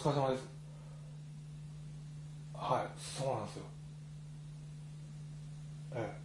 疲れ様です。はいそうなんですよ。ええ。